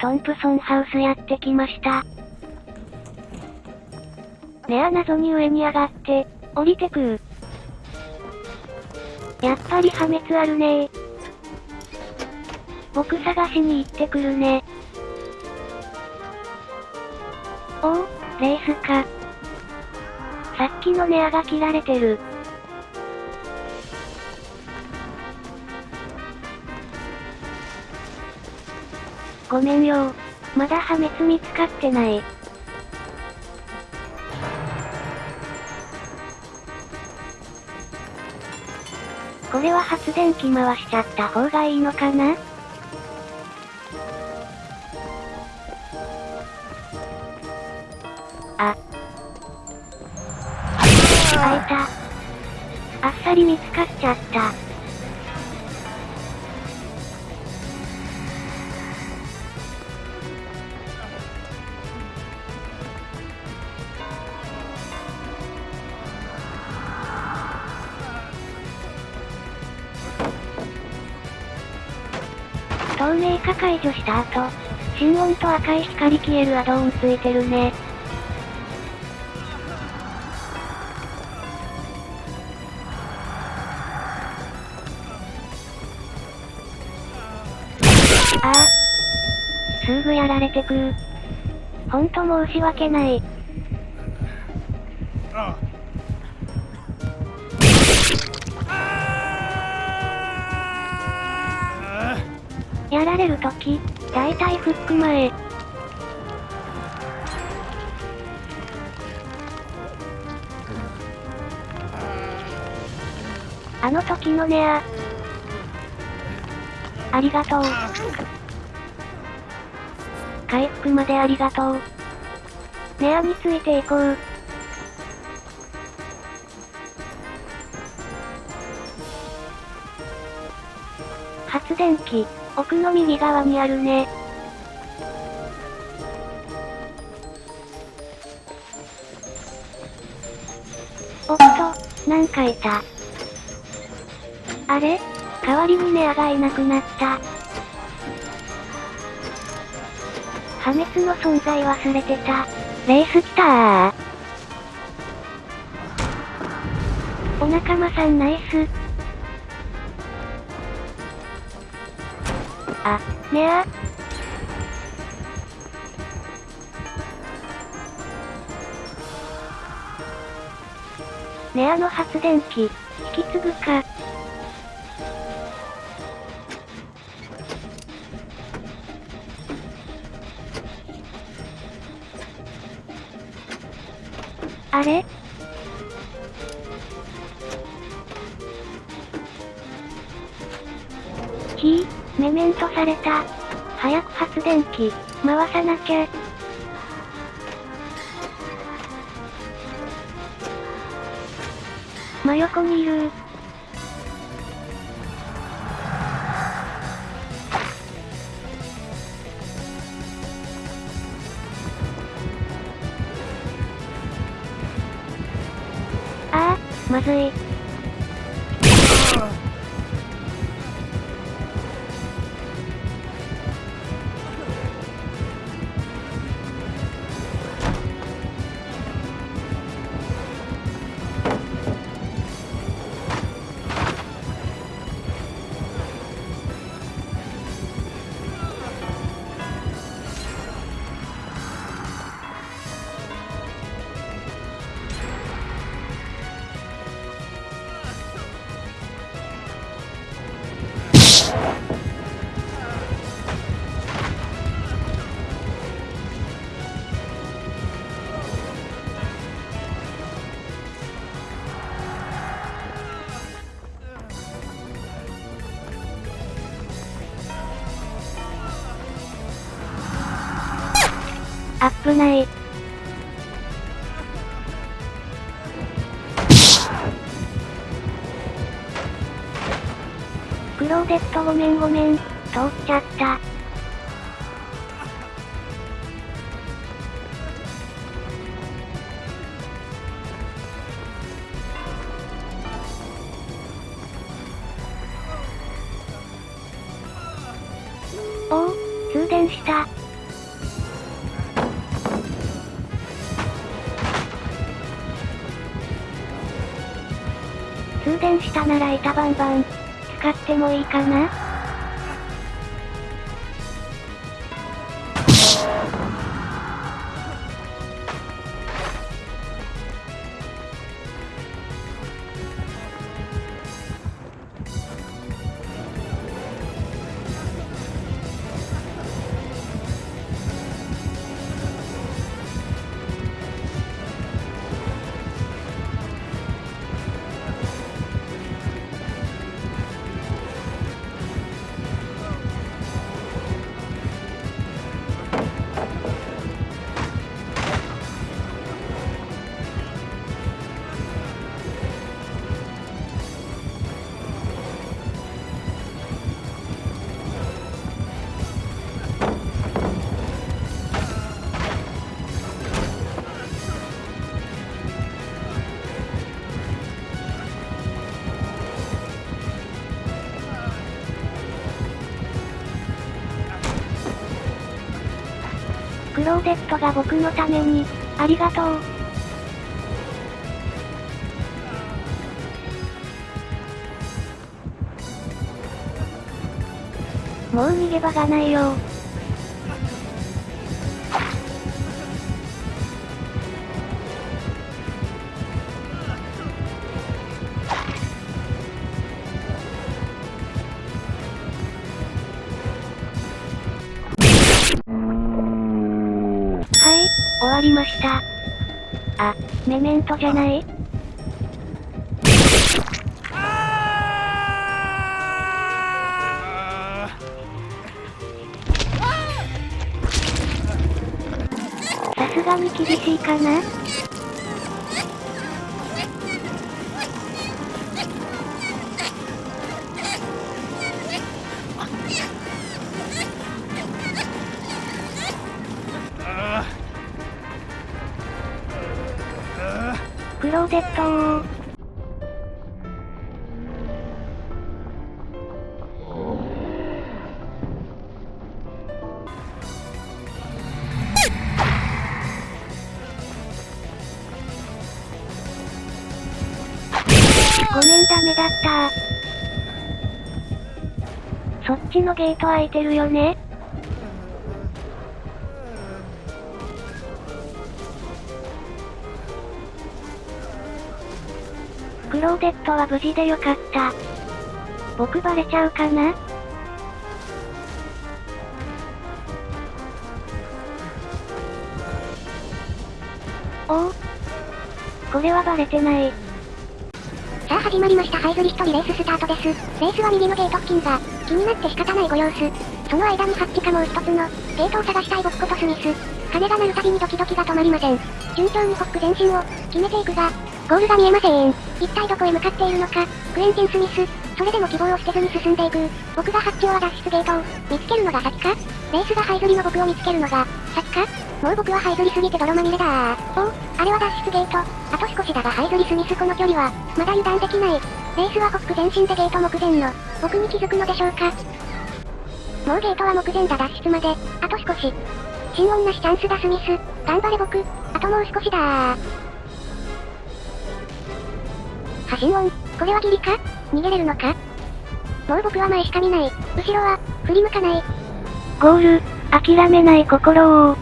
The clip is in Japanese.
トンプソンハウスやってきました。ねあ謎に上に上がって、降りてくる。やっぱり破滅あるねー。僕探しに行ってくるね。おお、レースか。さっきのネアが切られてる。ごめんよまだ破滅見つかってない。これは発電機回しちゃった方がいいのかな？あ。あいた。あっさり見つかっちゃった。透明化解除した後、心音と赤い光消えるアドオンついてるね。ああ。すぐやられてくー。ほんと申し訳ない。やられるとき、だいたいフック前。あの時のネア。ありがとう。回復までありがとう。ネアについていこう。発電機、奥の右側にあるね。おっと、なんかいた？あれ？代わりにネアがいなくなった。破滅の存在忘れてた。レース来たー。お仲間さんナイス。あ、ねあ。ネアの発電機、引き継ぐか。あれ？ひぃ、メメントされた。早く発電機、回さなきゃ。真横にいるああ、まずい。アップない。クローデットごめんごめん、通っちゃった。電したなら板バンバン、使ってもいいかな？クローゼットが僕のために、ありがとう。もう逃げ場がないよわりました。あ、メメントじゃない？さすがに厳しいかな？クローゼットー。ごめんダメだったそっちのゲート開いてるよねローデットは無事でよかった。僕バレちゃうかな？お？お。これはバレてない。さあ始まりましたハイズリストリレーススタートです。レースは右のゲート付近が、気になって仕方ないご様子。その間にハッチかもう一つの、ゲートを探したい僕ことスミス。鐘が鳴るたびにドキドキが止まりません。順調にホック前進を、決めていくが、ゴールが見えません。一体どこへ向かっているのか、クエンティン・スミス。それでも希望を捨てずに進んでいく。僕がハッチオア脱出ゲートを、見つけるのが先か？レースがハイズリの僕を見つけるのが、先か？もう僕はハイズリすぎて泥まみれだおあれは脱出ゲート。あと少しだがハイズリ・スミスこの距離は、まだ油断できない。レースはホック前進でゲート目前の、僕に気づくのでしょうかもうゲートは目前だ脱出まで、あと少し。心音なしチャンスだスミス。頑張れ僕。あともう少しだ心音。これはギリか？逃げれるのか？もう僕は前しか見ない。後ろは、振り向かない。ゴール、諦めない心を